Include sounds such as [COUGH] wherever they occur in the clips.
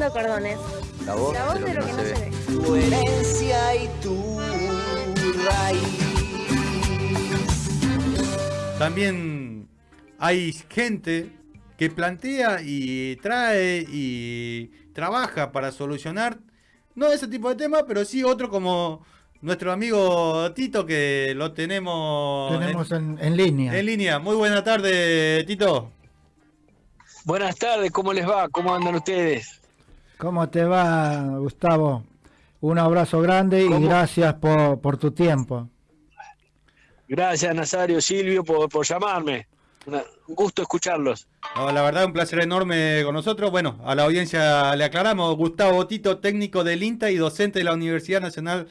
Cordones. La voz, La voz de lo que no se ve. Tu herencia y tu raíz. También hay gente que plantea y trae y trabaja para solucionar, no ese tipo de temas, pero sí otro como nuestro amigo Tito, que lo tenemos, Tenemos en, en línea. en línea. Muy buena tarde, Tito. Buenas tardes, ¿cómo les va? ¿Cómo andan ustedes? ¿Cómo te va, Gustavo? Un abrazo grande y gracias por, por tu tiempo. Gracias, Nazario, Silvio, por, por llamarme. Una- un gusto escucharlos. No, la verdad, un placer enorme con nosotros. Bueno, a la audiencia le aclaramos, Gustavo Tito, técnico del INTA y docente de la Universidad Nacional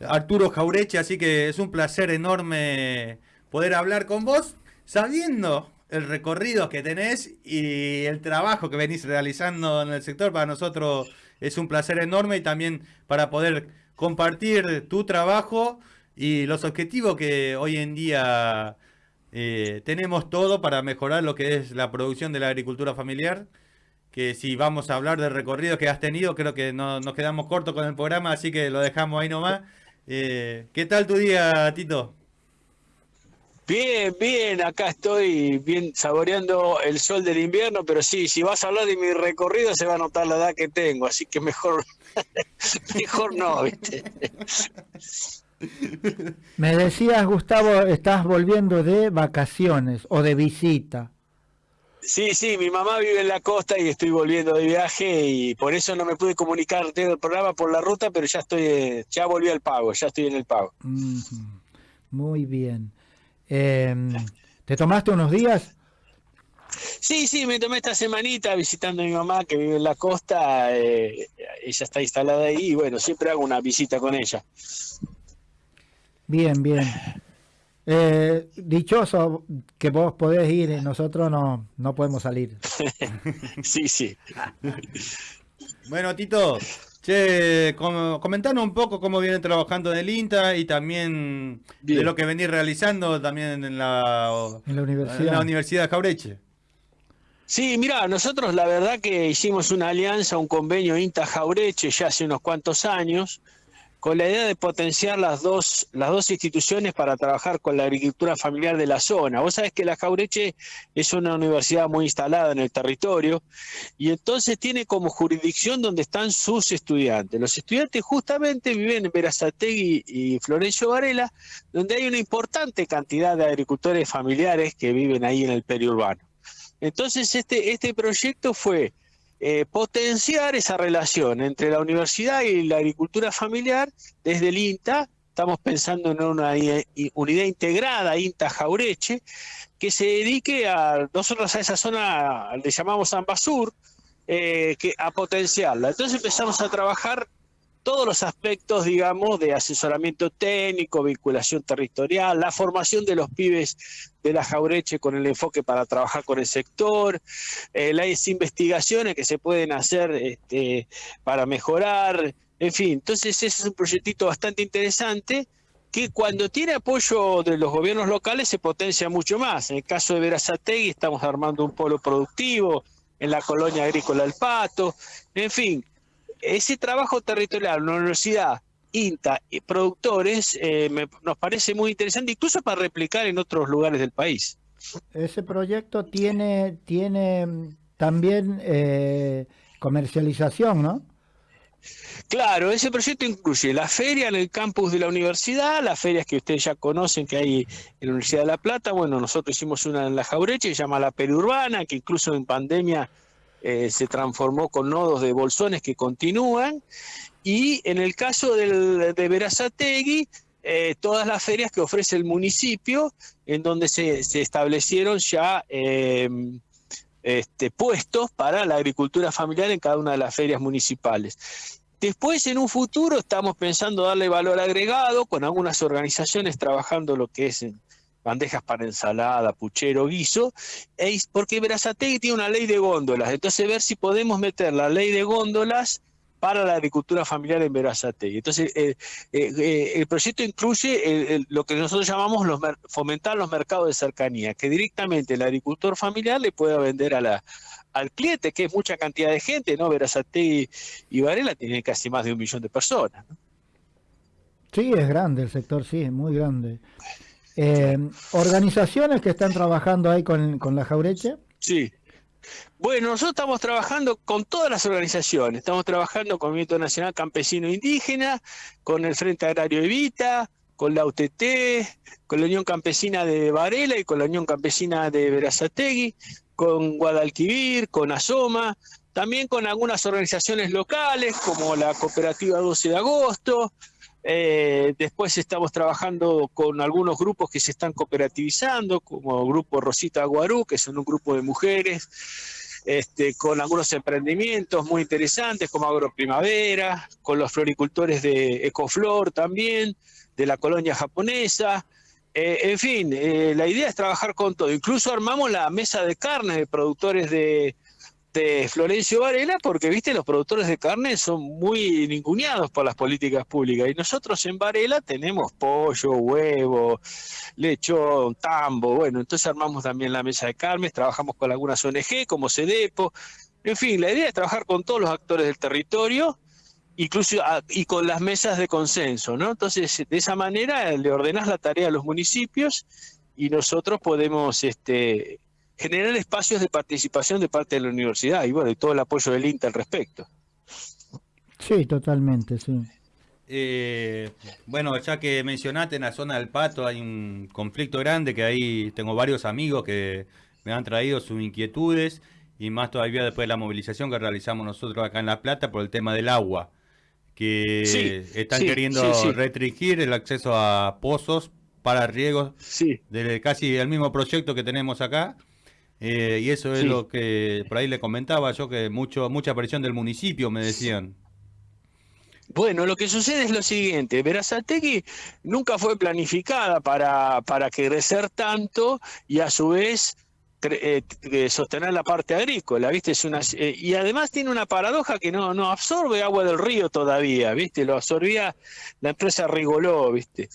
Arturo Jaureche, así que es un placer enorme poder hablar con vos, sabiendo el recorrido que tenés y el trabajo que venís realizando en el sector. Para nosotros es un placer enorme y también para poder compartir tu trabajo y los objetivos que hoy en día eh, tenemos todo para mejorar lo que es la producción de la agricultura familiar. Que si vamos a hablar del recorrido que has tenido, creo que no, nos quedamos cortos con el programa, así que lo dejamos ahí nomás. Eh, ¿Qué tal tu día, Tito? Bien, bien, acá estoy bien saboreando el sol del invierno, pero sí, si vas a hablar de mi recorrido se va a notar la edad que tengo, así que mejor, [LAUGHS] mejor no, ¿viste? [LAUGHS] Me decías, Gustavo, estás volviendo de vacaciones o de visita. Sí, sí, mi mamá vive en la costa y estoy volviendo de viaje y por eso no me pude comunicar tengo el programa por la ruta, pero ya estoy, eh, ya volví al pago, ya estoy en el pago. Muy bien. Em, ¿Te tomaste unos días? Sí, sí, me tomé esta semanita visitando a mi mamá que vive en la costa, eh, ella está instalada ahí y bueno, siempre hago una visita con ella. Bien, bien. Eh, dichoso que vos podés ir y nosotros no, no podemos salir. [LAUGHS] Sí, sí. Bueno, Tito, che, com- comentanos un poco cómo vienen trabajando en el INTA y también de lo que venís realizando también en la, En la universidad. en la Universidad de Jaureche. Sí, mira, nosotros la verdad que hicimos una alianza, un convenio INTA-Jaureche ya hace unos cuantos años, con la idea de potenciar las dos, las dos instituciones para trabajar con la agricultura familiar de la zona. Vos sabés que la Jaureche es una universidad muy instalada en el territorio y entonces tiene como jurisdicción donde están sus estudiantes. Los estudiantes justamente viven en Verazategui y Florencio Varela, donde hay una importante cantidad de agricultores familiares que viven ahí en el periurbano. Entonces, este, este proyecto fue eh, potenciar esa relación entre la universidad y la agricultura familiar desde el INTA. Estamos pensando en una unidad integrada, INTA Jaureche, que se dedique a, nosotros a esa zona le llamamos Ambasur, eh, que, a potenciarla. Entonces empezamos a trabajar todos los aspectos, digamos, de asesoramiento técnico, vinculación territorial, la formación de los pibes de la Jaureche con el enfoque para trabajar con el sector, eh, las investigaciones que se pueden hacer este, para mejorar, en fin, entonces ese es un proyectito bastante interesante que cuando tiene apoyo de los gobiernos locales se potencia mucho más. En el caso de Verazategui estamos armando un polo productivo, en la colonia agrícola El Pato, en fin, ese trabajo territorial, la universidad, INTA y productores, eh, me- nos parece muy interesante, incluso para replicar en otros lugares del país. Ese proyecto tiene, tiene mm, también eh, comercialización, ¿no? Claro, ese proyecto incluye la feria en el campus de la universidad, las ferias que ustedes ya conocen que hay en la Universidad de La Plata. Bueno, nosotros hicimos una en la Jaureche que se llama la Periurbana, que incluso en pandemia eh, se transformó con nodos de bolsones que continúan. Y en el caso de Verazategui, eh, todas las ferias que ofrece el municipio, en donde se, se establecieron ya eh, este, puestos para la agricultura familiar en cada una de las ferias municipales. Después, en un futuro, estamos pensando darle valor agregado con algunas organizaciones trabajando lo que es bandejas para ensalada, puchero, guiso, e porque Verazategui tiene una ley de góndolas, entonces ver si podemos meter la ley de góndolas para la agricultura familiar en Verazategui. Entonces, eh, eh, eh, el proyecto incluye el- lo que nosotros llamamos los fomentar los mercados de cercanía, que directamente el agricultor familiar le pueda vender a la, al cliente, que es mucha cantidad de gente, ¿no? Verazategui y Varela tienen casi más de un millón de personas. Sí, es grande el sector, sí, es muy grande. Eh, organizaciones que están trabajando ahí con, la Jaureche. Sí. Bueno, nosotros estamos trabajando con todas las organizaciones. Estamos trabajando con el Movimiento Nacional Campesino Indígena, con el Frente Agrario Evita, con la UTT, con la Unión Campesina de Varela y con la Unión Campesina de Verazategui, con Guadalquivir, con Asoma, también con algunas organizaciones locales como la Cooperativa 12 de Agosto. Eh, después estamos trabajando con algunos grupos que se están cooperativizando, como el Grupo Rosita Guarú, que son un grupo de mujeres, este, con algunos emprendimientos muy interesantes como Agroprimavera, con los floricultores de Ecoflor también, de la colonia japonesa. Eh, en fin, eh, la idea es trabajar con todo. Incluso armamos la mesa de carne de productores de, de Florencio Varela, porque viste, los productores de carne son muy ninguneados por las políticas públicas. Y nosotros en Varela tenemos pollo, huevo, lechón, tambo. Bueno, entonces armamos también la mesa de carnes, trabajamos con algunas ONG como CEDEPO. En fin, la idea es trabajar con todos los actores del territorio, incluso ah, y con las mesas de consenso, ¿no? Entonces, de esa manera le ordenás la tarea a los municipios y nosotros podemos este, generar espacios de participación de parte de la universidad y bueno, y todo el apoyo del INTA al respecto. Sí, totalmente, sí. Eh, bueno, ya que mencionaste en la zona del Pato hay un conflicto grande que ahí tengo varios amigos que me han traído sus inquietudes y más todavía después de la movilización que realizamos nosotros acá en La Plata por el tema del agua, que Sí, están sí, queriendo sí, sí. restringir el acceso a pozos para riegos Sí, de casi el mismo proyecto que tenemos acá. Eh, y eso es Sí. lo que por ahí le comentaba yo, que mucho mucha presión del municipio, me decían. Bueno, lo que sucede es lo siguiente, Verazategui nunca fue planificada para, para crecer tanto y a su vez eh, eh, sostener la parte agrícola, ¿viste? Es una, eh, y además tiene una paradoja que no, no absorbe agua del río todavía, ¿viste? Lo absorbía la empresa Rigoló, ¿viste?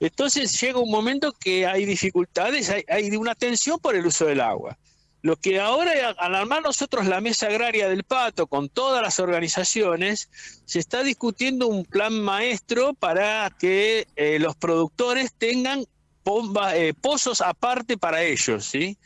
Entonces llega un momento que hay dificultades, hay, hay una tensión por el uso del agua. Lo que ahora, al armar nosotros la mesa agraria del Pato con todas las organizaciones, se está discutiendo un plan maestro para que eh, los productores tengan bomba- eh, pozos aparte para ellos, ¿sí?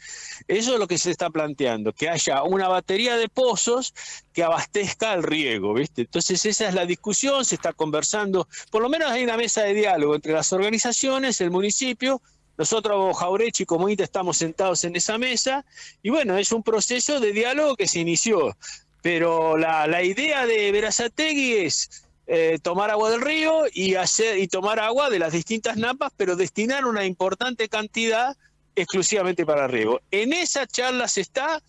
Eso es lo que se está planteando, que haya una batería de pozos que abastezca el riego, ¿viste? Entonces esa es la discusión, se está conversando, por lo menos hay una mesa de diálogo entre las organizaciones, el municipio, nosotros, Jaurechi, como INTA, estamos sentados en esa mesa, y bueno, es un proceso de diálogo que se inició, pero la, la idea de Verazategui es eh, tomar agua del río y hacer y tomar agua de las distintas napas, pero destinar una importante cantidad exclusivamente para riego. En esa charla se está,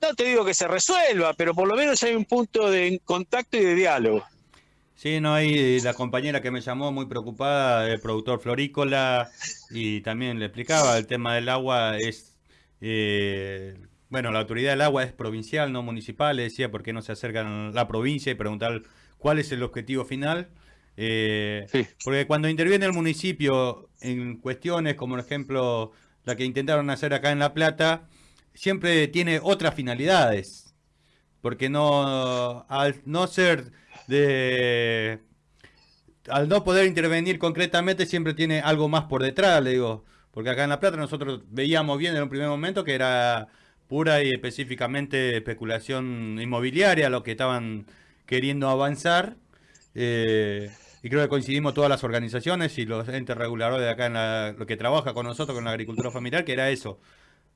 no te digo que se resuelva, pero por lo menos hay un punto de contacto y de diálogo. Sí, no, hay la compañera que me llamó muy preocupada, el productor florícola, y también le explicaba el tema del agua es, eh, bueno, la autoridad del agua es provincial, no municipal, le decía por qué no se acercan a la provincia y preguntar cuál es el objetivo final. Eh, Sí. porque cuando interviene el municipio en cuestiones como, por ejemplo, la que intentaron hacer acá en La Plata, siempre tiene otras finalidades. Porque no, al no ser de, al no poder intervenir concretamente, siempre tiene algo más por detrás, le digo. Porque acá en La Plata nosotros veíamos bien en un primer momento que era pura y específicamente especulación inmobiliaria lo que estaban queriendo avanzar. Eh, y creo que coincidimos todas las organizaciones y los entes reguladores de acá en la, lo que trabaja con nosotros con la agricultura familiar, que era eso.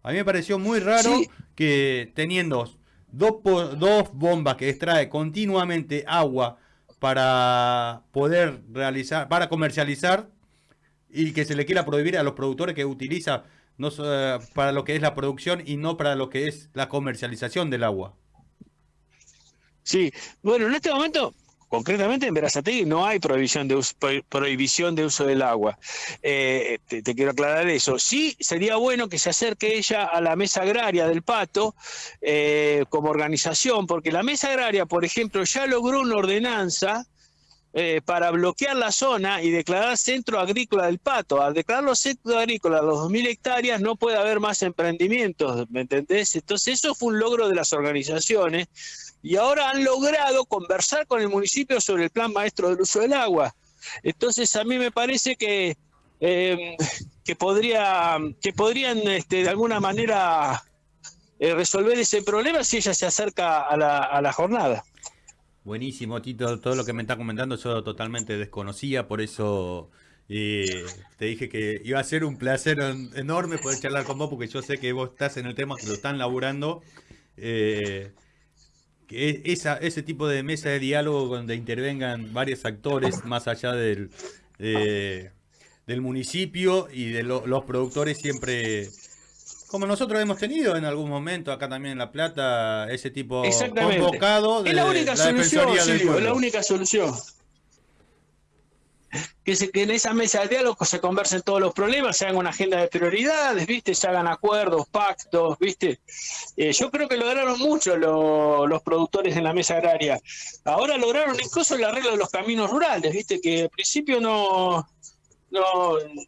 A mí me pareció muy raro Sí. que teniendo dos, dos bombas que extrae continuamente agua para poder realizar, para comercializar y que se le quiera prohibir a los productores que utiliza no eh, para lo que es la producción y no para lo que es la comercialización del agua. Sí, bueno, en este momento, concretamente en Verazategui no hay prohibición de uso, pro- prohibición de uso del agua. Eh, te, quiero aclarar eso. Sí, sería bueno que se acerque ella a la mesa agraria del Pato eh, como organización, porque la mesa agraria, por ejemplo, ya logró una ordenanza eh, para bloquear la zona y declarar centro agrícola del Pato. Al declararlo centro agrícola los 2.000 hectáreas no puede haber más emprendimientos, ¿me entendés? Entonces eso fue un logro de las organizaciones y ahora han logrado conversar con el municipio sobre el plan maestro del uso del agua. Entonces a mí me parece que, eh, que, podría, que podrían este, de alguna manera eh, resolver ese problema si ella se acerca a la, a la jornada. Buenísimo, Tito. Todo lo que me está comentando yo totalmente desconocía, por eso eh, te dije que iba a ser un placer en- enorme poder charlar con vos, porque yo sé que vos estás en el tema, que lo están laburando. eh, que esa, ese tipo de mesa de diálogo donde intervengan varios actores más allá del, eh, del municipio y de lo- los productores siempre... Como nosotros hemos tenido en algún momento acá también en La Plata, ese tipo convocado de Es la única solución, Silvio, es la única solución. Que, se- que en esa mesa de diálogo se conversen todos los problemas, se hagan una agenda de prioridades, ¿viste? Se hagan acuerdos, pactos, ¿viste? Eh, yo creo que lograron mucho lo- los productores en la mesa agraria. Ahora lograron incluso el arreglo de los caminos rurales, ¿viste? Que al principio no, no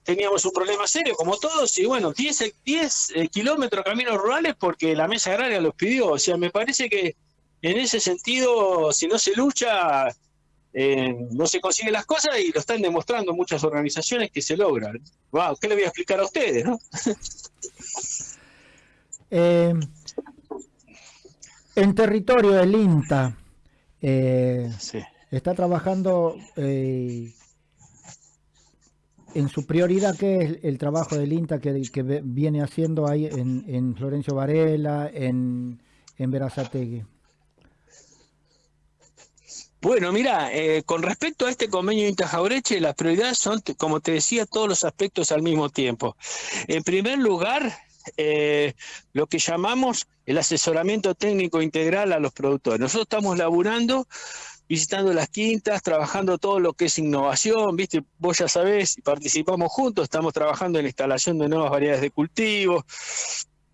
teníamos un problema serio, como todos, y bueno, 10, eh, 10 eh, kilómetros caminos rurales porque la mesa agraria los pidió. O sea, me parece que en ese sentido, si no se lucha, eh, no se consiguen las cosas y lo están demostrando muchas organizaciones que se logran. Wow, ¿qué le voy a explicar a ustedes? no? [LAUGHS] Eh, en territorio del INTA, eh, Sí. está trabajando eh, en su prioridad, que es el trabajo del INTA que, viene haciendo ahí en, en Florencio Varela, en, en Verazategui. Bueno, mira, eh, con respecto a este convenio Intajaureche, las prioridades son, como te decía, todos los aspectos al mismo tiempo. En primer lugar, eh, lo que llamamos el asesoramiento técnico integral a los productores. Nosotros estamos laburando, visitando las quintas, trabajando todo lo que es innovación, viste, vos ya sabés, participamos juntos, estamos trabajando en la instalación de nuevas variedades de cultivos,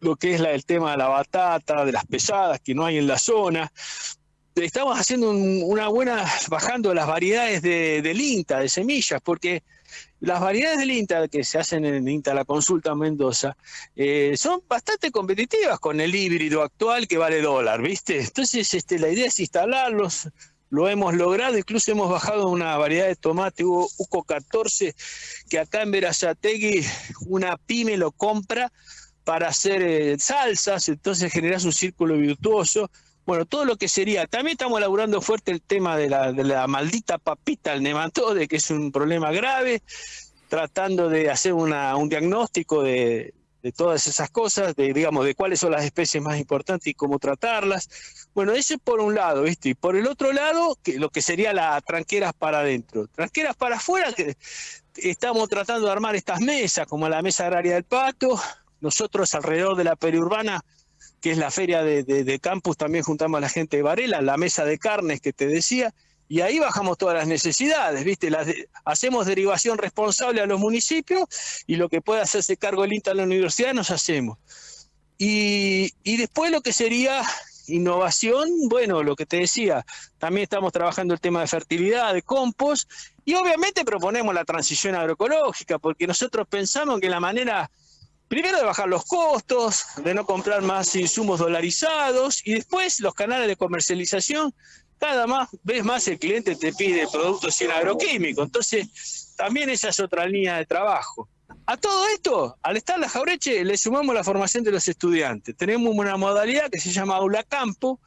lo que es el tema de la batata, de las pesadas que no hay en la zona estamos haciendo un- una buena, bajando las variedades de, del INTA, de semillas, porque las variedades del INTA que se hacen en INTA La Consulta en Mendoza eh, son bastante competitivas con el híbrido actual que vale dólar, ¿viste? Entonces este, la idea es instalarlos, lo hemos logrado, incluso hemos bajado una variedad de tomate Hugo- UCO 14 que acá en Verazategui una pyme lo compra para hacer eh, salsas, entonces generas un círculo virtuoso. Bueno, todo lo que sería, también estamos elaborando fuerte el tema de la, de la maldita papita, el nematode, que es un problema grave, tratando de hacer una, un diagnóstico de, de todas esas cosas, de digamos, de cuáles son las especies más importantes y cómo tratarlas. Bueno, eso es por un lado, ¿viste? Y por el otro lado, que lo que sería la tranqueras para adentro. Tranqueras para afuera, que estamos tratando de armar estas mesas, como la mesa agraria del Pato. Nosotros alrededor de la periurbana que es la feria de, campus, también juntamos a la gente de Varela, la mesa de carnes que te decía, y ahí bajamos todas las necesidades, ¿viste? Las hacemos derivación responsable a los municipios y lo que puede hacerse cargo el INTA en la universidad nos hacemos. Y, y después lo que sería innovación, bueno, lo que te decía, también estamos trabajando el tema de fertilidad, de compost, y obviamente proponemos la transición agroecológica, porque nosotros pensamos que la manera Primero de bajar los costos, de no comprar más insumos dolarizados y después los canales de comercialización. Cada más, vez más el cliente te pide productos sin agroquímicos. Entonces, también esa es otra línea de trabajo. A todo esto, al estar la Jaureche, le sumamos la formación de los estudiantes. Tenemos una modalidad que se llama Aula Campo,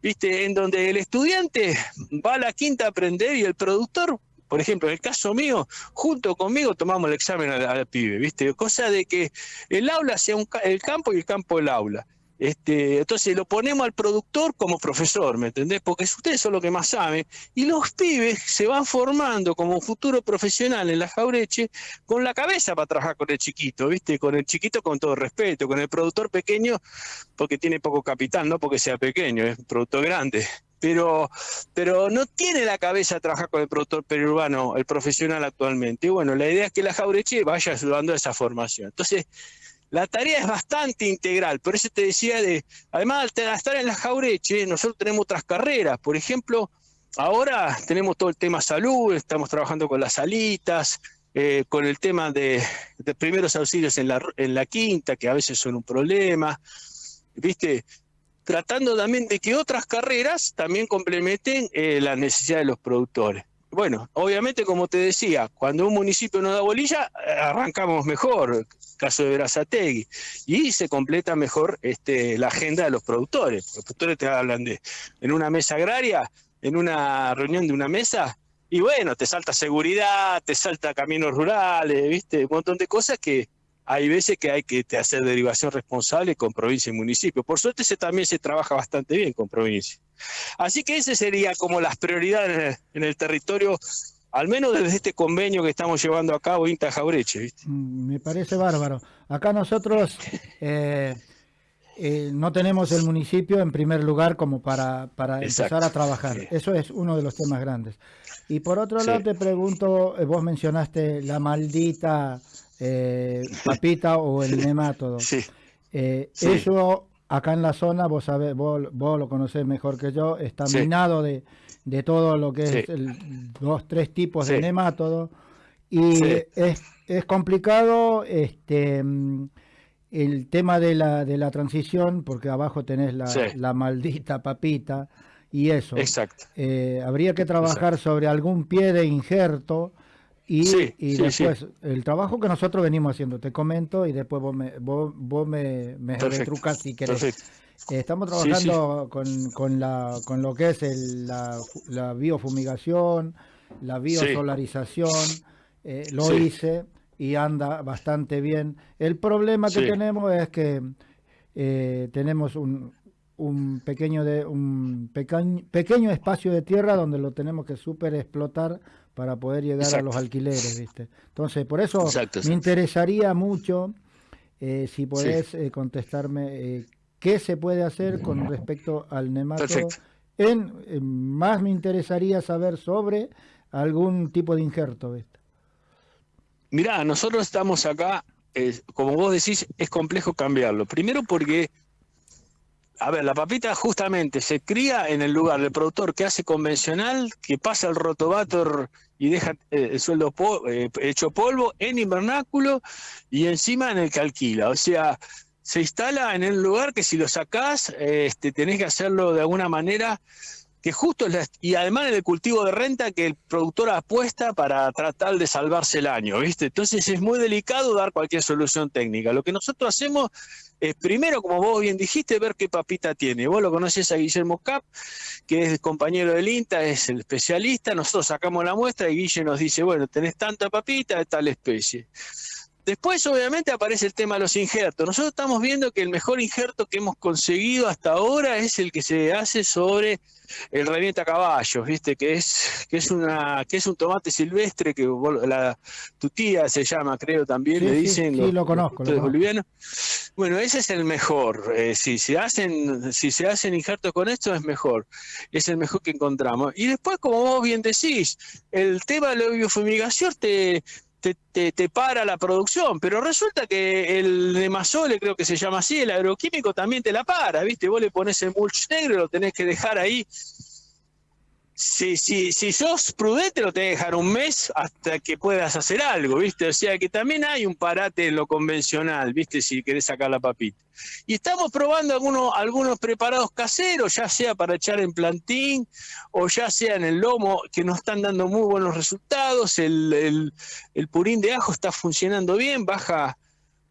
¿viste? en donde el estudiante va a la quinta a aprender y el productor por ejemplo, en el caso mío, junto conmigo tomamos el examen al, pibe, ¿viste? Cosa de que el aula sea un el campo y el campo el aula. Este, entonces lo ponemos al productor como profesor, ¿me entendés? Porque ustedes son los que más saben. Y los pibes se van formando como un futuro profesional en la jaureche con la cabeza para trabajar con el chiquito, ¿viste? Con el chiquito con todo respeto, con el productor pequeño porque tiene poco capital, no porque sea pequeño, es un productor grande. Pero, pero no tiene la cabeza trabajar con el productor periurbano, el profesional actualmente. Y bueno, la idea es que la jaureche vaya ayudando a esa formación. Entonces, la tarea es bastante integral, por eso te decía de, además de estar en la Jaureche, nosotros tenemos otras carreras, por ejemplo, ahora tenemos todo el tema salud, estamos trabajando con las salitas, eh, con el tema de, primeros auxilios en la, quinta, que a veces son un problema, ¿viste? Tratando también de que otras carreras también complementen eh, la necesidad de los productores. Bueno, obviamente, como te decía, cuando un municipio no da bolilla, eh, arrancamos mejor, caso de Verazategui, y se completa mejor este, la agenda de los productores. Los productores te hablan de, en una mesa agraria, en una reunión de una mesa, y bueno, te salta seguridad, te salta caminos rurales, viste, un montón de cosas que hay veces que hay que hacer derivación responsable con provincia y municipio. Por suerte se, también se trabaja bastante bien con provincia. Así que ese sería como las prioridades en el territorio al menos desde este convenio que estamos llevando a cabo INTA Jaureche. ¿viste? Mm, me parece bárbaro. Acá nosotros [LAUGHS] eh, eh, no tenemos el municipio en primer lugar como para, para empezar a trabajar. Eso es uno de los temas grandes. Y por otro lado te pregunto, eh, vos mencionaste la maldita [LAUGHS] papita o el nemátodo. Sí. Eso acá en la zona, vos sabés, vos, vos lo conocés mejor que yo, está minado de de todo lo que es el, dos, tres tipos de nemátodo. Y es, es, complicado este el tema de la, de la transición, porque abajo tenés la, la maldita papita y eso. Exacto. Eh, habría que trabajar sobre algún pie de injerto y, y después el trabajo que nosotros venimos haciendo, te comento y después vos me, vos, vos me, me retrucas si querés. Estamos trabajando Con, con, la, con lo que es el, la, la, biofumigación, la biosolarización, eh, lo hice y anda bastante bien. El problema que tenemos es que eh, tenemos un, un pequeño de un pequeño, pequeño espacio de tierra donde lo tenemos que super explotar para poder llegar a los alquileres, ¿viste? Entonces, por eso me interesaría mucho eh, si podés contestarme qué se puede hacer con respecto al nemato. En, más me interesaría saber sobre algún tipo de injerto. Mirá, nosotros estamos acá, como vos decís, es complejo cambiarlo. Primero porque, a ver, la papita justamente se cría en el lugar del productor que hace convencional, que pasa el rotovator y deja eh, el sueldo eh, hecho polvo en invernáculo y encima en el que alquila. O sea, se instala en el lugar que si lo sacás, este, tenés que hacerlo de alguna manera que justo es y además en el cultivo de renta que el productor apuesta para tratar de salvarse el año, ¿viste? Entonces es muy delicado dar cualquier solución técnica. Lo que nosotros hacemos es primero, como vos bien dijiste, ver qué papita tiene. Vos lo conoces a Guillermo Cap, que es compañero del INTA, es el especialista. Nosotros sacamos la muestra y Guille nos dice, bueno, tenés tanta papita de tal especie. Después, obviamente, aparece el tema de los injertos. Nosotros estamos viendo que el mejor injerto que hemos conseguido hasta ahora es el que se hace sobre el revienta caballos, ¿viste? Que es, que es una, que es un tomate silvestre que la, tu tía se llama, creo también, le dicen. Sí, lo conozco. bolivianos. Bueno, ese es el mejor. Eh, si se hacen, si se hacen injertos con esto, es mejor. Es el mejor que encontramos. Y después, como vos bien decís, el tema de la biofumigación te te, te, para la producción, pero resulta que el Nemasole, creo que se llama así, el agroquímico también te la para, ¿viste? Vos le pones el mulch negro, lo tenés que dejar ahí si, si, si sos prudente, lo tenés que dejar un mes hasta que puedas hacer algo, ¿viste? O sea que también hay un parate en lo convencional, ¿viste? Si querés sacar la papita. Y estamos probando algunos, algunos preparados caseros, ya sea para echar en plantín o ya sea en el lomo, que nos están dando muy buenos resultados. El, el, el purín de ajo está funcionando bien, baja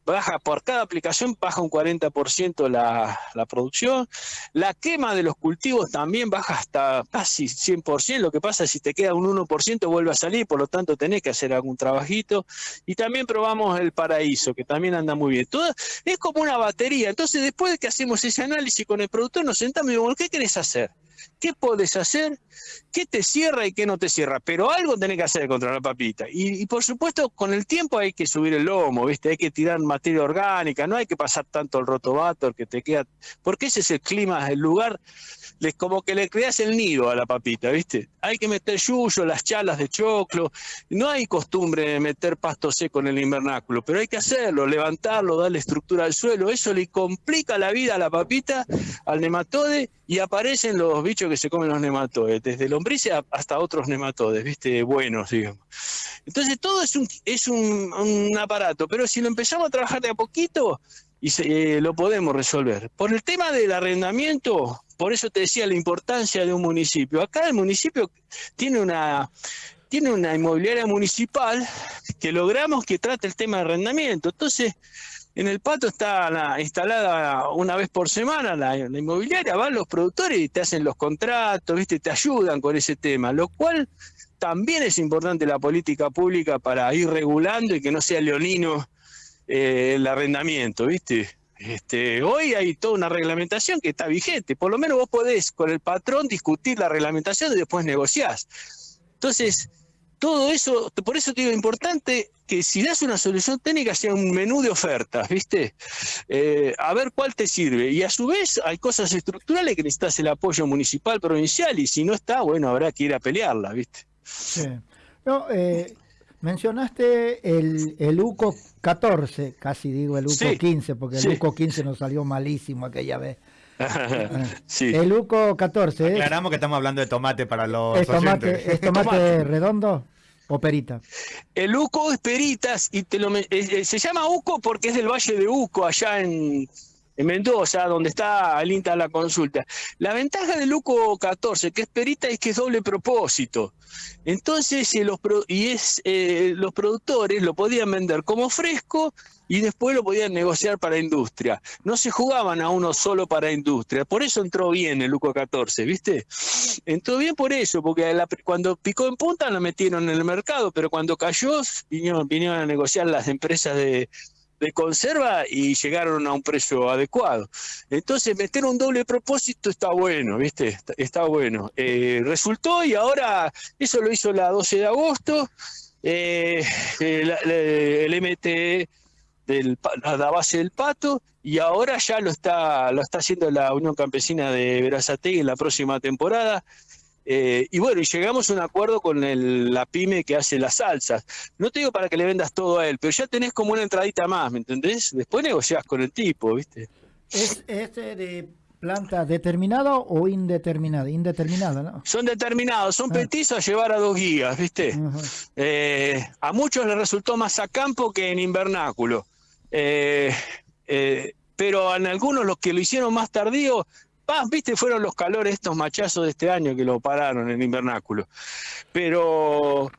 baja por cada aplicación, baja un 40% la, la producción. La quema de los cultivos también baja hasta casi 100%. Lo que pasa es si te queda un 1% vuelve a salir, por lo tanto tenés que hacer algún trabajito. Y también probamos el paraíso, que también anda muy bien. Todo, es como una batería. Entonces, después de que hacemos ese análisis con el productor, nos sentamos y decimos, ¿qué querés hacer? ¿Qué podés hacer? ¿Qué te cierra y qué no te cierra? Pero algo tenés que hacer contra la papita. Y, por supuesto, con el tiempo hay que subir el lomo, ¿viste? Hay que tirar materia orgánica, no hay que pasar tanto el rotovator que te queda. Porque ese es el clima, el lugar les, como que le creas el nido a la papita, ¿viste? Hay que meter yuyo, las chalas de choclo. No hay costumbre de meter pasto seco en el invernáculo, pero hay que hacerlo, levantarlo, darle estructura al suelo. Eso le complica la vida a la papita, al nematode, y aparecen los bichos que se comen los nematodes, desde lombrices hasta otros nematodes, ¿viste? Buenos, digamos. Entonces todo es un, es un, aparato, pero si lo empezamos a trabajar de a poquito, y eh, lo podemos resolver. Por el tema del arrendamiento, por eso te decía la importancia de un municipio. Acá el municipio tiene una, tiene una inmobiliaria municipal que logramos que trate el tema de arrendamiento. Entonces, en el pato está instalada una vez por semana la, inmobiliaria, van los productores y te hacen los contratos, ¿viste? te ayudan con ese tema, lo cual también es importante la política pública para ir regulando y que no sea leonino eh, el arrendamiento, ¿viste? Este, hoy hay toda una reglamentación que está vigente. Por lo menos vos podés con el patrón discutir la reglamentación y después negociás. Entonces, todo eso, por eso te digo, importante que si das una solución técnica sea un menú de ofertas, ¿viste? Eh, a ver cuál te sirve. Y a su vez hay cosas estructurales que necesitas el apoyo municipal, provincial, y si no está, bueno, habrá que ir a pelearla, ¿viste? Sí. No, eh, Mencionaste el, el UCO 14, casi digo el UCO 15, porque el UCO 15 nos salió malísimo aquella vez. [LAUGHS] sí. El UCO 14. ¿eh? Aclaramos que estamos hablando de tomate para los. ¿Es tomate, ¿es tomate, redondo o perita? El UCO es peritas y te lo, eh, eh, se llama UCO porque es del Valle de UCO, allá en, en Mendoza, donde está el INTA la consulta. La ventaja del UCO 14, que es perita, es que es doble propósito. Entonces, eh, los, y es, eh, los productores lo podían vender como fresco y después lo podían negociar para industria. No se jugaban a uno solo para industria. Por eso entró bien el UCO 14, ¿viste? Entró bien por eso, porque cuando picó en punta lo metieron en el mercado, pero cuando cayó vinieron a negociar las empresas de de conserva y llegaron a un precio adecuado. Entonces, meter un doble propósito está bueno, ¿viste? Está, bueno. Eh, resultó y ahora, eso lo hizo la 12 de agosto, eh, el, MT del, la base del pato y ahora ya lo está, lo está haciendo la Unión Campesina de Verazategui en la próxima temporada. Eh, y bueno, y llegamos a un acuerdo con la pyme que hace las salsas. No te digo para que le vendas todo a él, pero ya tenés como una entradita más, ¿me entendés? Después negociás con el tipo, ¿viste? ¿Es este de planta determinada o indeterminada? Indeterminada, ¿no? Son determinados, son ah. petizos a llevar a dos guías, ¿viste? Eh, a muchos les resultó más a campo que en invernáculo. Eh, pero en algunos los que lo hicieron más tardío viste, fueron los calores estos machazos de este año que lo pararon en invernáculo. Pero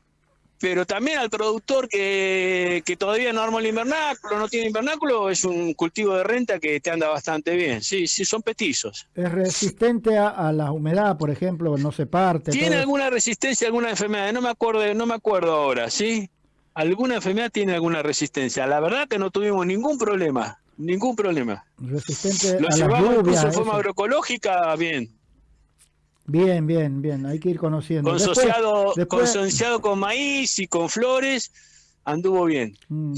pero también al productor que, todavía no armó el invernáculo, no tiene invernáculo, es un cultivo de renta que te anda bastante bien. Sí, sí, son petizos. ¿Es resistente a, la humedad, por ejemplo? ¿No se parte? ¿Tiene alguna resistencia a alguna enfermedad? No me acuerdo, no me acuerdo ahora, ¿sí? Alguna enfermedad tiene alguna resistencia. La verdad que no tuvimos ningún problema. Ningún problema. Resistente Lo a llevamos incluso en forma agroecológica, bien. Bien, bien, bien. Hay que ir conociendo. Consociado, con maíz y con flores, anduvo bien. Mm.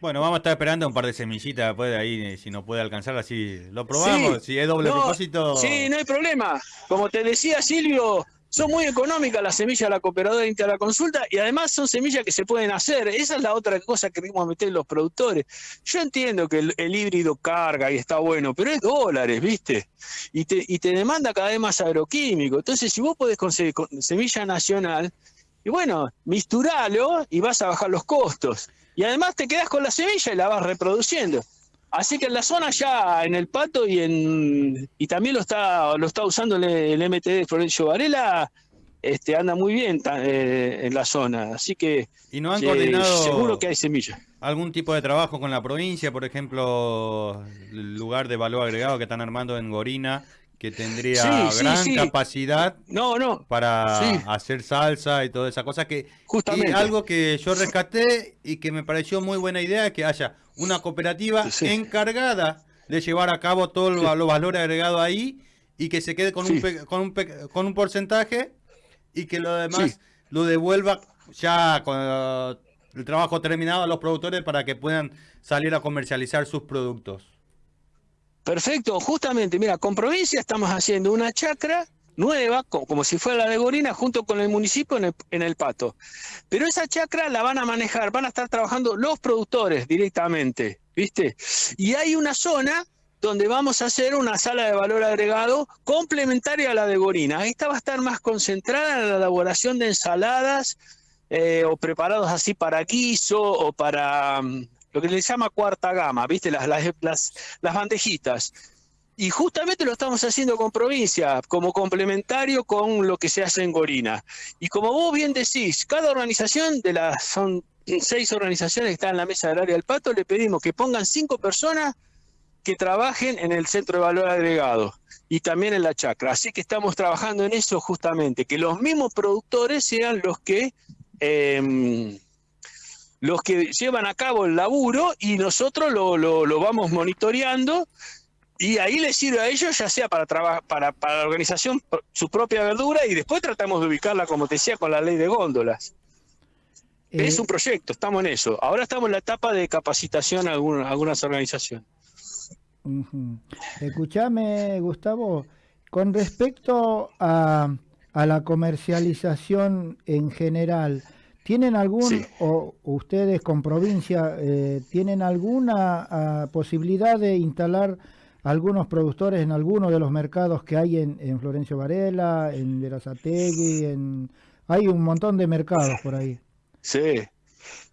Bueno, vamos a estar esperando un par de semillitas después de ahí, si no puede alcanzar, así lo probamos. si es doble propósito. Sí, no hay problema. Como te decía Silvio, son muy económicas las semillas de la cooperadora de la consulta y además son semillas que se pueden hacer. Esa es la otra cosa que queremos meter los productores. Yo entiendo que el, híbrido carga y está bueno, pero es dólares, ¿viste? Y te, y te demanda cada vez más agroquímico. Entonces, si vos podés conseguir semilla nacional, y bueno, misturalo y vas a bajar los costos. Y además te quedas con la semilla y la vas reproduciendo. Así que en la zona ya, en el pato y en y también lo está lo está usando el, MTD Florencio Varela, este, anda muy bien eh, en la zona. Así que ¿Y no han coordinado seguro que hay semillas. ¿Algún tipo de trabajo con la provincia? Por ejemplo, el lugar de valor agregado que están armando en Gorina, que tendría gran capacidad no, no. para hacer salsa y toda esa cosa que Justamente. algo que yo rescaté y que me pareció muy buena idea que haya una cooperativa encargada de llevar a cabo todo los valor valores agregados ahí y que se quede con, un, con, un, con un porcentaje y que lo demás lo devuelva ya con el trabajo terminado a los productores para que puedan salir a comercializar sus productos. Perfecto, justamente, mira, con provincia estamos haciendo una chacra nueva, como, si fuera la de Gorina, junto con el municipio en el, Pato. Pero esa chacra la van a manejar, van a estar trabajando los productores directamente, ¿viste? Y hay una zona donde vamos a hacer una sala de valor agregado complementaria a la de Gorina. Esta va a estar más concentrada en la elaboración de ensaladas eh, o preparados así para guiso o para mm, lo que le llama cuarta gama, ¿viste? Las, las, las, bandejitas. Y justamente lo estamos haciendo con provincia, como complementario con lo que se hace en Gorina. Y como vos bien decís, cada organización de las, son seis organizaciones que están en la mesa del área del pato, le pedimos que pongan cinco personas que trabajen en el centro de valor agregado y también en la chacra. Así que estamos trabajando en eso justamente, que los mismos productores sean los que em, los que llevan a cabo el laburo y nosotros lo, lo, vamos monitoreando y ahí les sirve a ellos ya sea para, para, para la organización su propia verdura y después tratamos de ubicarla, como te decía, con la ley de góndolas. es eh, un proyecto, estamos en eso. Ahora estamos en la etapa de capacitación a algunas organizaciones. Escúchame, Gustavo, con respecto a, a, la comercialización en general, ¿tienen algún, o ustedes con provincia, eh, tienen alguna ah, posibilidad de instalar algunos productores en alguno de los mercados que hay en, en Florencio Varela, en Verazategui, en... hay un montón de mercados por ahí? Sí,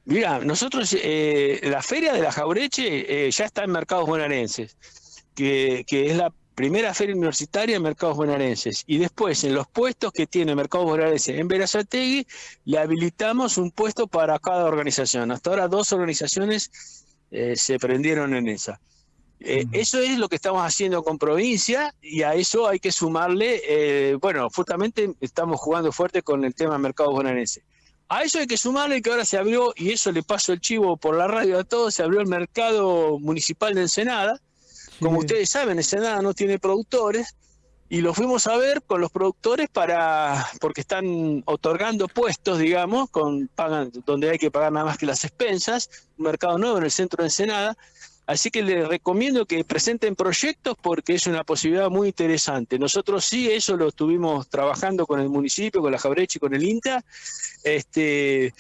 Mira, nosotros, eh, la feria de la Jaureche eh, ya está en mercados bonaerenses, que, es la primera feria universitaria en mercados bonaerenses. Y después, en los puestos que tiene mercados bonaerenses en Verazategui, le habilitamos un puesto para cada organización. Hasta ahora dos organizaciones eh, se prendieron en esa. Eso es lo que estamos haciendo con provincia y a eso hay que sumarle, bueno, justamente estamos jugando fuerte con el tema mercados bonaerenses. A eso hay que sumarle que ahora se abrió, y eso le paso el chivo por la radio a todos, se abrió el mercado municipal de Ensenada. Como ustedes saben, Ensenada no tiene productores, y lo fuimos a ver con los productores para porque están otorgando puestos, digamos, con pagan, donde hay que pagar nada más que las expensas, un mercado nuevo en el centro de Ensenada, Así que les recomiendo que presenten proyectos porque es una posibilidad muy interesante. Nosotros sí, eso lo estuvimos trabajando con el municipio, con la Jabreche y con el INTA. Este,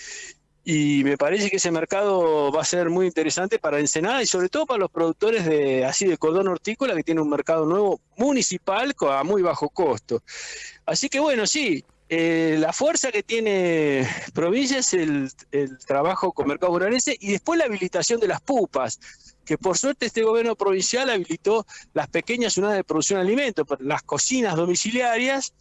y me parece que ese mercado va a ser muy interesante para Ensenada y sobre todo para los productores de así de cordón hortícola que tiene un mercado nuevo municipal a muy bajo costo. Así que bueno, sí, eh, la fuerza que tiene provincia es el, trabajo con mercado bonaerense y después la habilitación de las pupas que por suerte este gobierno provincial habilitó las pequeñas unidades de producción de alimentos, las cocinas domiciliarias,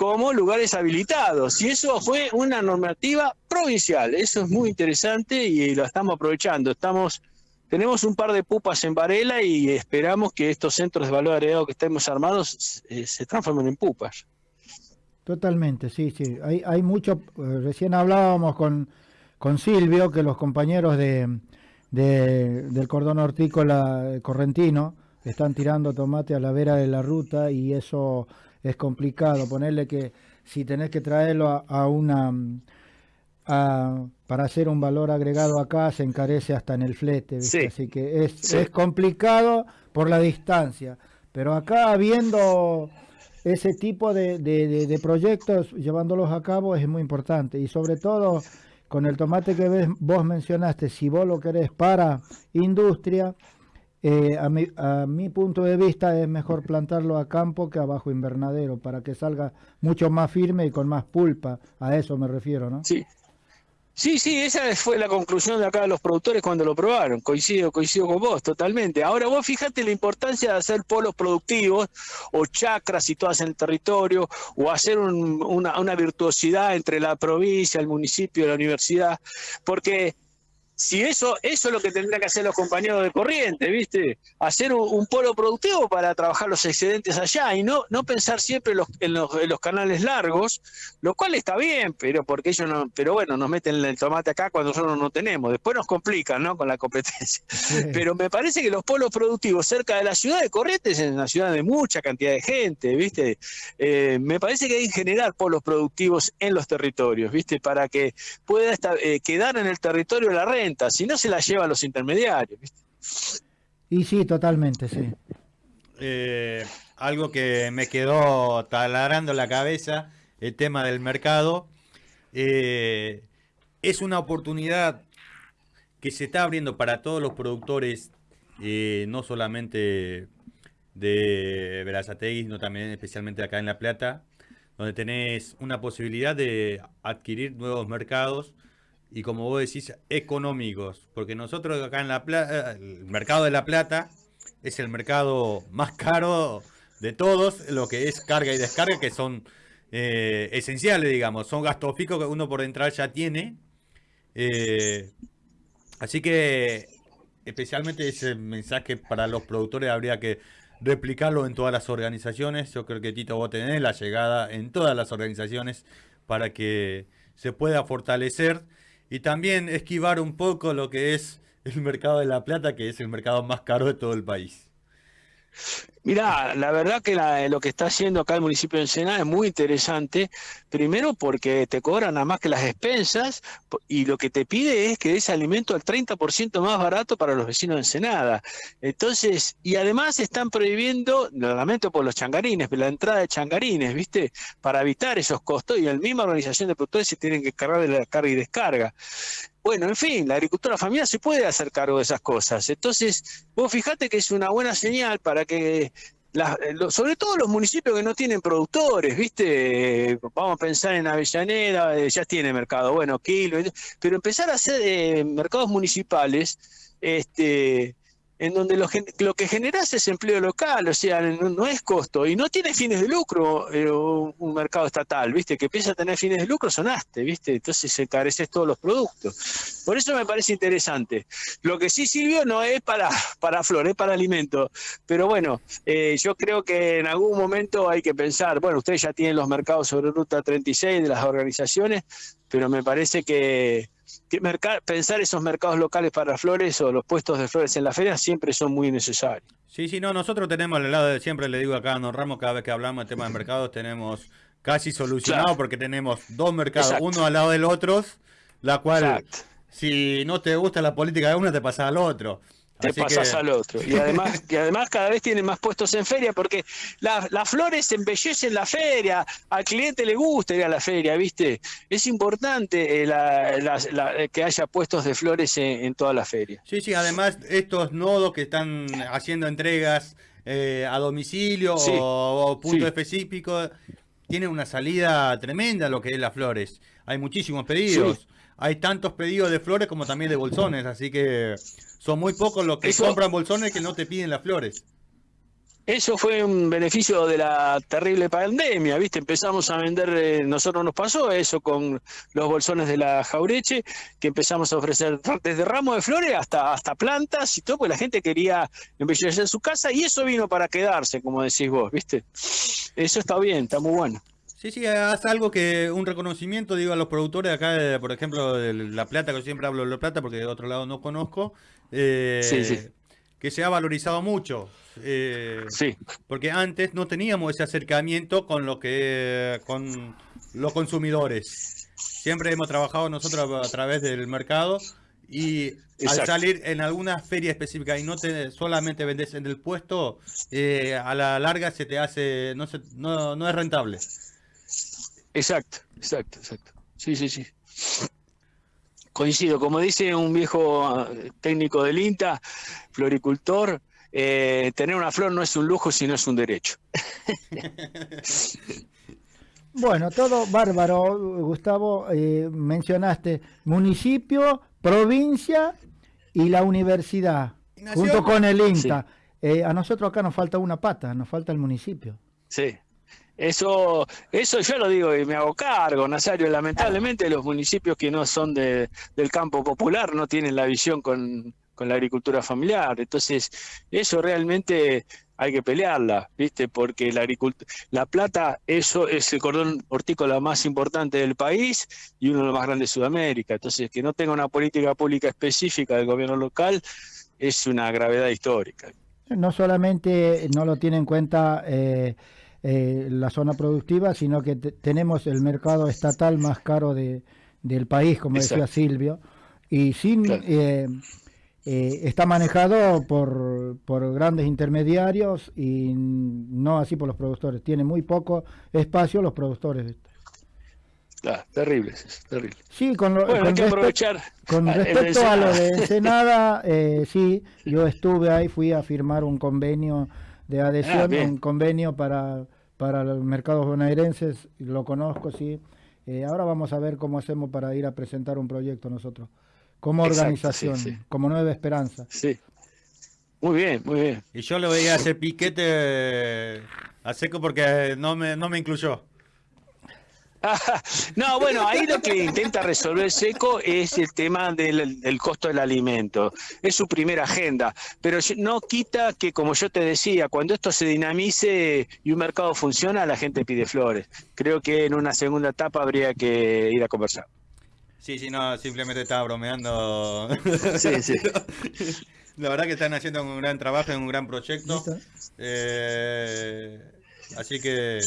como lugares habilitados. Y eso fue una normativa provincial. Eso es muy interesante y lo estamos aprovechando. Estamos, tenemos un par de pupas en Varela y esperamos que estos centros de valor agregado que estemos armados eh, se transformen en pupas. Totalmente, sí, sí. Hay, hay mucho, eh, recién hablábamos con, con Silvio, que los compañeros de, de, del cordón hortícola correntino, están tirando tomate a la vera de la ruta y eso es complicado. Ponerle que si tenés que traerlo a, una... para hacer un valor agregado acá se encarece hasta en el flete, así que es, es complicado por la distancia. Pero acá viendo ese tipo de, de, de, proyectos, llevándolos a cabo es muy importante y sobre todo con el tomate que vos mencionaste, si vos lo querés para industria, eh, a, mi, a mi punto de vista es mejor plantarlo a campo que abajo invernadero, para que salga mucho más firme y con más pulpa. A eso me refiero, ¿no? Sí. Sí, sí, esa fue la conclusión de acá de los productores cuando lo probaron. Coincido, coincido con vos, totalmente. Ahora vos fíjate la importancia de hacer polos productivos o chacras situadas en el territorio o hacer una, una virtuosidad entre la provincia, el municipio, la universidad, porque si eso, eso es lo que tendrían que hacer los compañeros de corriente, ¿viste? Hacer un, polo productivo para trabajar los excedentes allá y no, no pensar siempre en los, canales largos, lo cual está bien, pero porque ellos no, pero bueno, nos meten el tomate acá cuando nosotros no tenemos. Después nos complican, ¿no? Con la competencia. [LAUGHS] Pero me parece que los polos productivos cerca de la ciudad de Corrientes, en una ciudad de mucha cantidad de gente, ¿viste? Eh, me parece que hay que generar polos productivos en los territorios, ¿viste? Para que pueda eh, quedar en el territorio la renta si no se la llevan los intermediarios. Y sí, totalmente, sí. Eh, algo que me quedó taladrando la cabeza, el tema del mercado, eh, es una oportunidad que se está abriendo para todos los productores, eh, no solamente de Verazategui, sino también especialmente acá en La Plata, donde tenés una posibilidad de adquirir nuevos mercados y como vos decís, económicos, porque nosotros acá en La Plata, el mercado de La Plata es el mercado [LAUGHS] más caro de todos, lo que es carga y descarga, que son eh, esenciales, digamos, son gastos fijos que uno por entrar ya tiene. Eh, así que, especialmente ese mensaje para los productores habría que replicarlo en todas las organizaciones. Yo creo que Tito vos tenés la llegada en todas las organizaciones para que se pueda fortalecer y también esquivar un poco lo que es el mercado de la plata, que es el mercado más caro de todo el país. Mirá, la verdad que lo que está haciendo acá el municipio de Ensenada es muy interesante. Primero porque te cobran nada más que las expensas y lo que te pide es que des alimento al 30% más barato para los vecinos de Ensenada. Entonces, y además están prohibiendo, lo lamento por los changarines, la entrada de changarines, ¿viste? Para evitar esos costos y la misma organización de productores se tienen que cargar de la carga y descarga. Bueno, en fin, la agricultura familiar se puede hacer cargo de esas cosas. Entonces, vos fijate que es una buena señal para que, sobre todo los municipios que no tienen productores, ¿viste? Vamos a pensar en Avellaneda, eh, ya tiene mercado, bueno, Kilo, pero empezar a hacer eh, mercados municipales, este, en donde lo, que generas es empleo local, o sea, no, es costo, y no tiene fines de lucro eh, un mercado estatal, ¿viste? Que empieza a tener fines de lucro, sonaste, ¿viste? Entonces encareces todos los productos. Por eso me parece interesante. Lo que sí sirvió no es para, para flor, es para alimento. Pero bueno, eh, yo creo que en algún momento hay que pensar, bueno, ustedes ya tienen los mercados sobre Ruta 36 de las organizaciones, pero me parece que pensar esos mercados locales para flores o los puestos de flores en la feria siempre son muy necesarios. Sí, sí, no, nosotros tenemos al lado de siempre, le digo acá a Don Ramos, cada vez que hablamos de tema de [LAUGHS] mercados, tenemos casi solucionado porque tenemos dos mercados, uno al lado del otro, la cual, si no te gusta la política de uno, te pasa al otro te pasas al otro. Y además, y además cada vez tienen más puestos en feria porque las flores embellecen la feria, al cliente le gusta ir a la feria, ¿viste? Es importante eh, que haya puestos de flores en, toda la feria. Sí, sí, además estos nodos que están haciendo entregas eh, a domicilio o, punto específico, tienen una salida tremenda lo que es las flores. Hay muchísimos pedidos. Hay tantos pedidos de flores como también de bolsones, así que son muy pocos los que compran bolsones que no te piden las flores. Eso fue un beneficio de la terrible pandemia, ¿viste? Empezamos a vender, eh, nosotros nos pasó eso con los bolsones de la Jaureche, que empezamos a ofrecer desde ramos de flores hasta, hasta plantas y todo, porque la gente quería embellecer su casa y eso vino para quedarse, como decís vos, ¿viste? Eso está bien, está muy bueno. Sí, sí, hace algo que un reconocimiento, digo, a los productores acá, por ejemplo, de La Plata, que siempre hablo de La Plata porque de otro lado no conozco, eh, que se ha valorizado mucho. Eh, sí. Porque antes no teníamos ese acercamiento con lo que con los consumidores. Siempre hemos trabajado nosotros a través del mercado y al salir en alguna feria específica y no te solamente vendes en el puesto, eh, a la larga se te hace, no, se, no, no es rentable. Exacto, exacto, exacto. Sí, sí, sí. Coincido, como dice un viejo ah, técnico del INTA, floricultor, eh, tener una flor no es un lujo, sino es un derecho. [LAUGHS] Bueno, todo bárbaro, Gustavo. Eh, mencionaste municipio, provincia y la universidad, junto con el INTA. Eh, a nosotros acá nos falta una pata, nos falta el municipio. Sí, eso, eso yo lo digo y me hago cargo, Nazario. Lamentablemente los municipios que no son de, del campo popular no tienen la visión con, con la agricultura familiar. Entonces, eso realmente hay que pelearla, ¿viste? Porque la la plata, eso es el cordón hortícola más importante del país y uno de los más grandes de Sudamérica. Entonces, que no tenga una política pública específica del gobierno local es una gravedad histórica. No solamente no lo tiene en cuenta eh, eh, la zona productiva, sino que tenemos el mercado estatal más caro de, del país, como decía Silvio, y sin eh, eh, está manejado por, por, grandes intermediarios y no así por los productores. Tiene muy poco espacio los productores. Claro, terrible, terrible. Sí, con, lo, con, con respecto a lo de Ensenada, eh, sí, yo [LAUGHS] estuve ahí, fui a firmar un convenio de adhesión, ah, un convenio para, para los mercados bonaerenses, lo conozco, sí. Eh, ahora vamos a ver cómo hacemos para ir a presentar un proyecto nosotros como organización, como Nueva Esperanza. Sí. Muy bien, muy bien. Y yo le voy a hacer piquete a seco porque no me, no me incluyó. [LAUGHS] no, bueno, ahí lo que intenta resolver Seco es el tema del, del, costo del alimento. Es su primera agenda, pero no quita que, como yo te decía, cuando esto se dinamice y un mercado funciona, la gente pide flores. Creo que en una segunda etapa habría que ir a conversar. Sí, sí, no, simplemente estaba bromeando. Sí, sí. [LAUGHS] La verdad que están haciendo un gran trabajo en un gran proyecto. Eh, así que,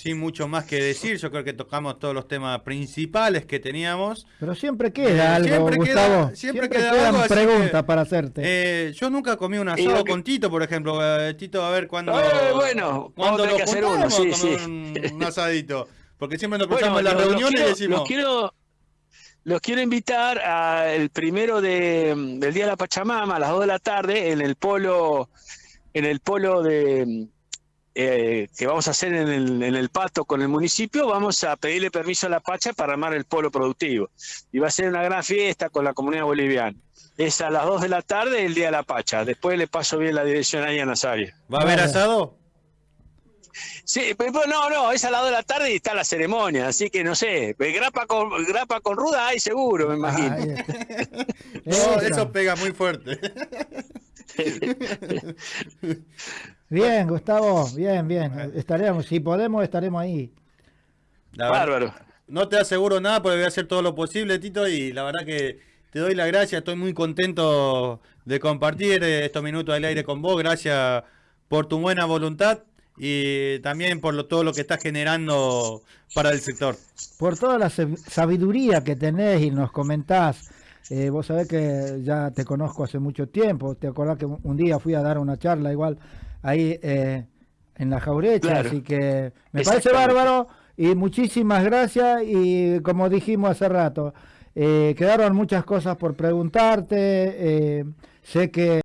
sin mucho más que decir, yo creo que tocamos todos los temas principales que teníamos. Pero siempre queda algo, siempre Gustavo. Queda, siempre, queda algo. preguntas para hacerte. Eh, yo nunca comí un asado con Tito, por ejemplo. Eh, Tito, a ver cuándo. bueno, cuando lo que hacer uno, sí, sí. Un, un [LAUGHS] asadito. Porque siempre nos cruzamos en las reuniones y decimos. Los quiero, los quiero invitar al primero de, del Día de la Pachamama a las 2 de la tarde en el polo, en el polo de eh, que vamos a hacer en el, en el pato con el municipio, vamos a pedirle permiso a la Pacha para armar el polo productivo. Y va a ser una gran fiesta con la comunidad boliviana. Es a las 2 de la tarde el día de la Pacha. Después le paso bien la dirección ahí a Nazario. ¿Va a haber asado? Sí, pero no, no, es a las 2 de la tarde y está la ceremonia, así que no sé, grapa con, grapa con ruda hay seguro, me imagino. [LAUGHS] no, eso pega muy fuerte. [LAUGHS] bien, Gustavo, bien, bien. Estaremos, si podemos, estaremos ahí. Bárbaro. No te aseguro nada, porque voy a hacer todo lo posible, Tito, y la verdad que te doy la gracia, estoy muy contento de compartir estos minutos del aire con vos, gracias por tu buena voluntad y también por todo lo que estás generando para el sector. Por toda la sabiduría que tenés y nos comentás. Eh, vos sabés que ya te conozco hace mucho tiempo. Te acordás que un día fui a dar una charla igual ahí eh, en la Jaurecha, así que me parece bárbaro y muchísimas gracias y como dijimos hace rato, eh, quedaron muchas cosas por preguntarte, sé que